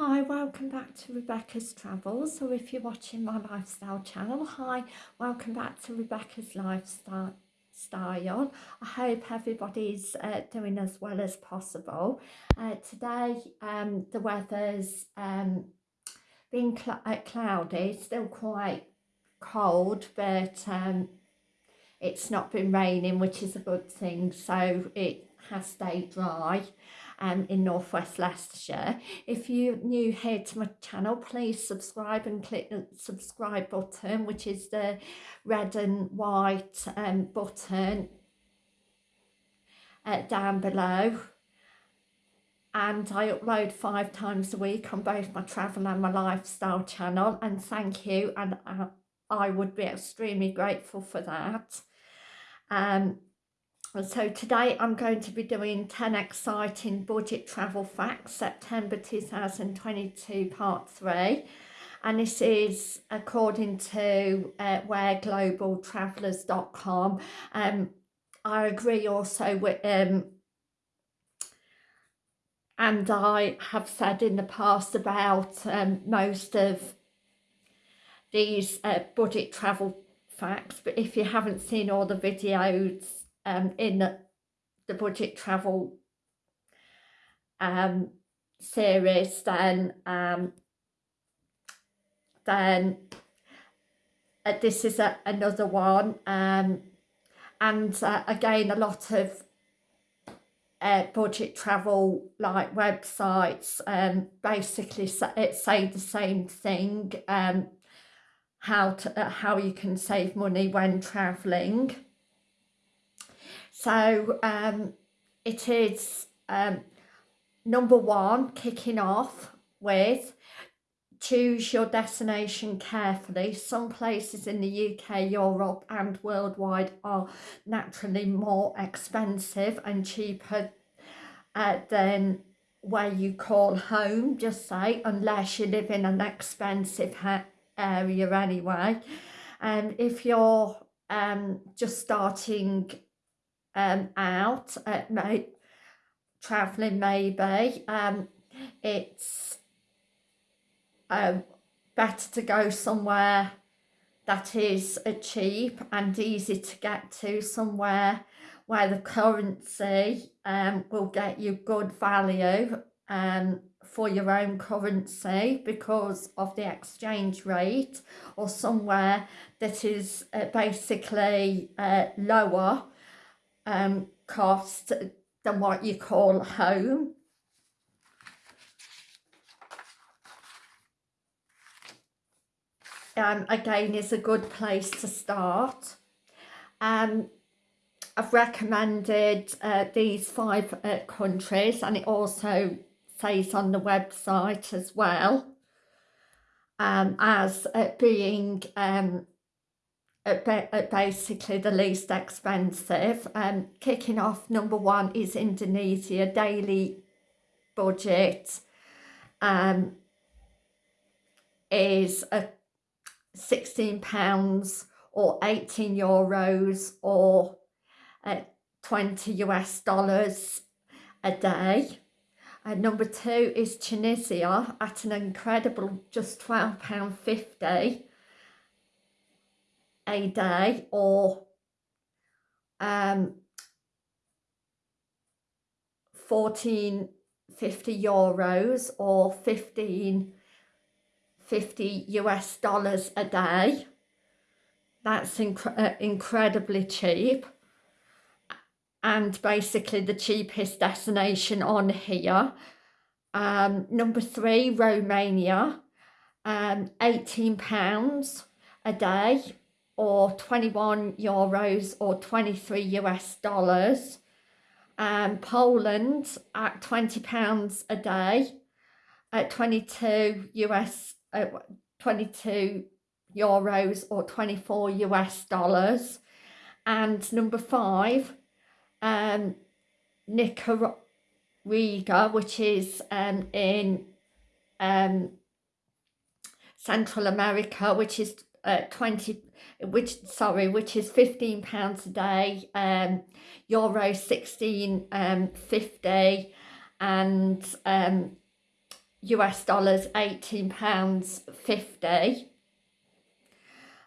Hi, welcome back to Rebecca's Travels, or if you're watching my lifestyle channel, hi, welcome back to Rebecca's Lifestyle. Style. I hope everybody's uh, doing as well as possible. Uh, today um, the weather's um, been cl uh, cloudy, still quite cold, but um, it's not been raining, which is a good thing, so it has stayed dry um, in northwest Leicestershire. If you're new here to my channel, please subscribe and click the subscribe button, which is the red and white um, button uh, down below. And I upload five times a week on both my travel and my lifestyle channel. And thank you. And I, I would be extremely grateful for that. Um, so today I'm going to be doing 10 exciting budget travel facts September 2022 part 3 and this is according to uh, whereglobaltravellers.com um I agree also with um and I have said in the past about um, most of these uh, budget travel facts but if you haven't seen all the videos um, in the budget travel um, series then um, then uh, this is a, another one um, and uh, again a lot of uh, budget travel like websites um, basically it say the same thing um, how to uh, how you can save money when traveling so um, it is um, number one, kicking off with choose your destination carefully. Some places in the UK, Europe and worldwide are naturally more expensive and cheaper uh, than where you call home, just say, unless you live in an expensive area anyway. And if you're um, just starting um, out at night, travelling maybe, um, it's um, better to go somewhere that is uh, cheap and easy to get to, somewhere where the currency um, will get you good value um, for your own currency because of the exchange rate or somewhere that is uh, basically uh, lower um, cost than what you call home. Um, again is a good place to start. Um, I've recommended uh, these five uh, countries and it also says on the website as well um, as uh, being um, basically the least expensive. Um, kicking off, number one is Indonesia, daily budget um, is a £16 or 18 euros or uh, 20 US dollars a day. And number two is Tunisia at an incredible just £12.50 day or um, 14 50 euros or 15 50 US dollars a day. That's inc uh, incredibly cheap. And basically the cheapest destination on here um, number three Romania um, 18 pounds a day or 21 euros or 23 US dollars. Um, Poland at 20 pounds a day at 22 US, uh, 22 euros or 24 US dollars. And number five, um, Nicaragua, which is um, in um, Central America, which is uh, 20 which sorry which is 15 pounds a day um euro 16 um 50 and um US dollars £18.50.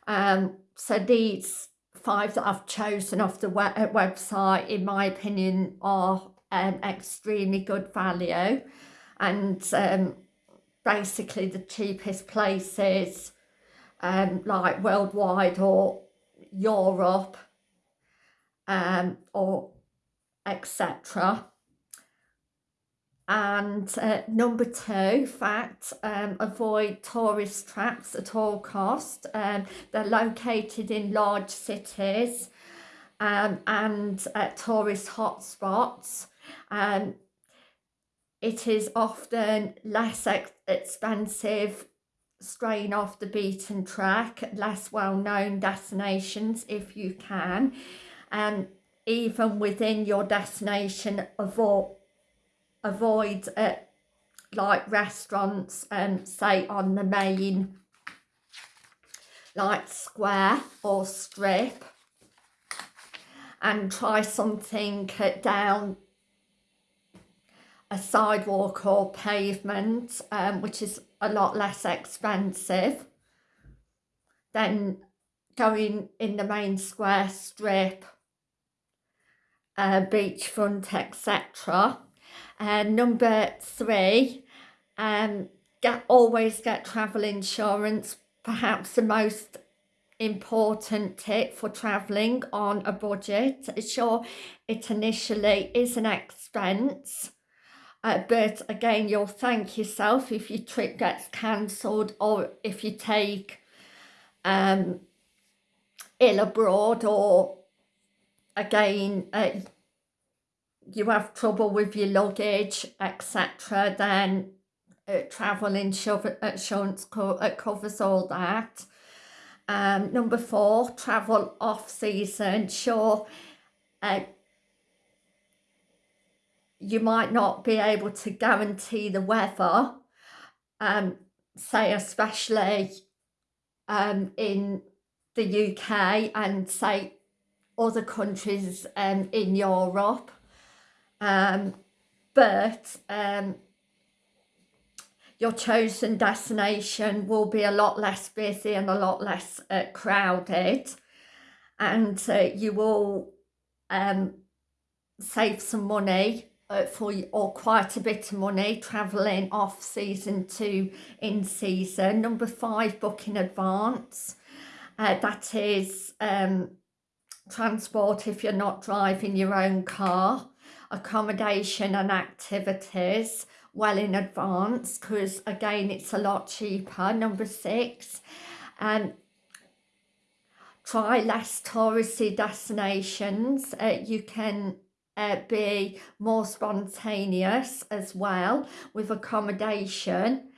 Um, so these five that I've chosen off the uh, website, in my opinion, are um, extremely good value. And um, basically the cheapest places um, like worldwide or Europe um, or etc and uh, number two fact um, avoid tourist traps at all cost. Um, they're located in large cities um, and uh, tourist hotspots. Um, it is often less ex expensive straying off the beaten track at less well-known destinations if you can. And even within your destination avoid avoid uh, like restaurants um say on the main like square or strip and try something cut down a sidewalk or pavement um, which is a lot less expensive than going in the main square strip uh, beachfront etc and number three, um, get always get travel insurance. Perhaps the most important tip for travelling on a budget. Sure, it initially is an expense, uh, but again, you'll thank yourself if your trip gets cancelled or if you take um, ill abroad or again, uh, you have trouble with your luggage, etc., then uh, travel insurance co uh, covers all that. Um, number four, travel off season. Sure, uh, you might not be able to guarantee the weather, um, say especially um, in the UK and say other countries um, in Europe um, but um, your chosen destination will be a lot less busy and a lot less uh, crowded. And uh, you will um, save some money uh, for or quite a bit of money travelling off season to in season. Number five, book in advance. Uh, that is um, transport if you're not driving your own car accommodation and activities well in advance because again it's a lot cheaper number six and um, try less touristy destinations uh, you can uh, be more spontaneous as well with accommodation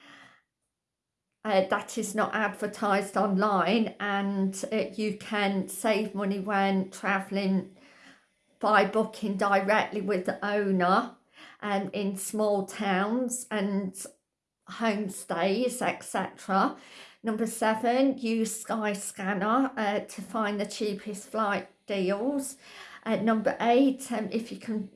uh, that is not advertised online and uh, you can save money when traveling by booking directly with the owner and um, in small towns and homestays, etc. Number seven, use Skyscanner uh, to find the cheapest flight deals. Uh, number eight, um, if you can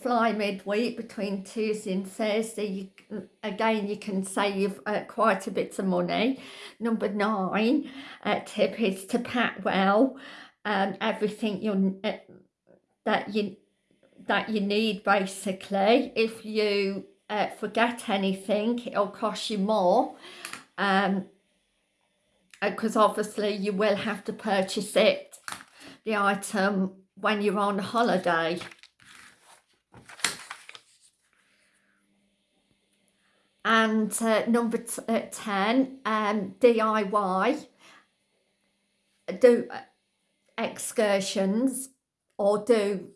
fly midweek between Tuesday and Thursday, you, again, you can save uh, quite a bit of money. Number nine, uh, tip is to pack well. Um, everything you uh, that you that you need basically if you uh, forget anything it'll cost you more um because uh, obviously you will have to purchase it the item when you're on holiday and uh, number uh, 10 um DIY do uh, excursions or do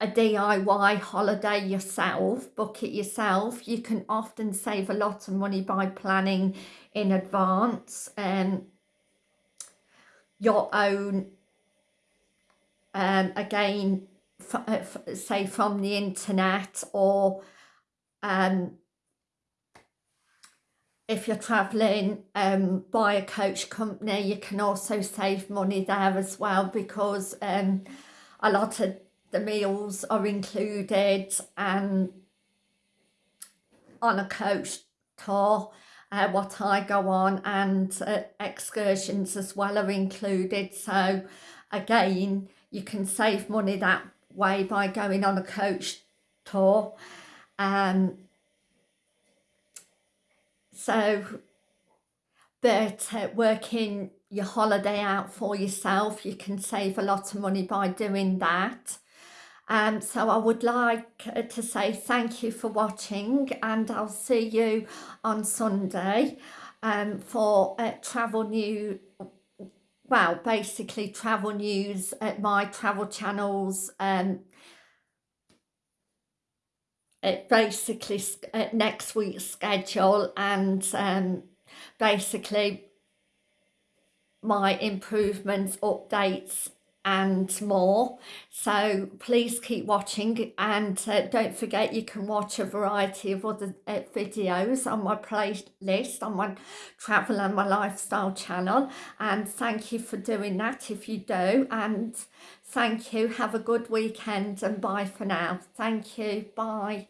a DIY holiday yourself, book it yourself. You can often save a lot of money by planning in advance um, your own, um, again, uh, say from the internet or um, if you're travelling um, by a coach company, you can also save money there as well because um, a lot of the meals are included and on a coach tour uh, what I go on and uh, excursions as well are included. So again you can save money that way by going on a coach tour. Um, so but uh, working your holiday out for yourself you can save a lot of money by doing that. Um, so I would like uh, to say thank you for watching and I'll see you on Sunday um, for uh, travel new well basically travel news at my travel channels um, it basically uh, next week's schedule and um, basically my improvements updates and more. So please keep watching and uh, don't forget you can watch a variety of other uh, videos on my playlist on my travel and my lifestyle channel. And thank you for doing that if you do and thank you. Have a good weekend and bye for now. Thank you. Bye